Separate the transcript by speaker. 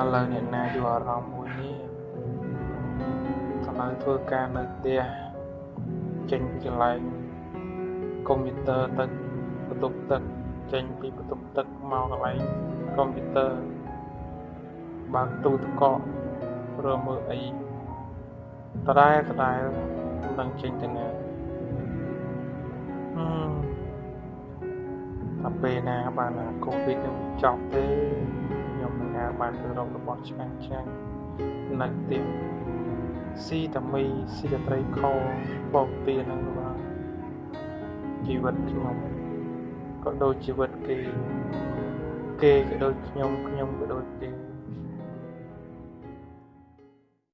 Speaker 1: ឥឡូវអ្នកណាយល់អារម្មណ៍មួយនេះត្រូវធ្វើការនៅផ្ទះចេញពីកន្លែងកុំព្យូទ័រទៅបន្ទប់ទឹកចេញពីបន្ទប់ទឹកមកកន្លែងកុំព្យូទ័របើកទូទឹកកករមើលអីដដែលដដែលមិនដឹងចេញទៅណាហឹមតែពេលណាបានអាកូវីដនឹងចប់ទេខ្ញុំនឹងហៅ បានទៅរករបស់ឆ្ងាញ់ឆ្ងាញ់នៅផ្ទះស៊ីតាមីស៊ីតាត្រីខបបពៀនឹងបាទជីវិតខ្ញុំក៏ដូចជីវិតគេគេក៏ដូចខ្ញុំខ្ញុំក៏ដូចគេ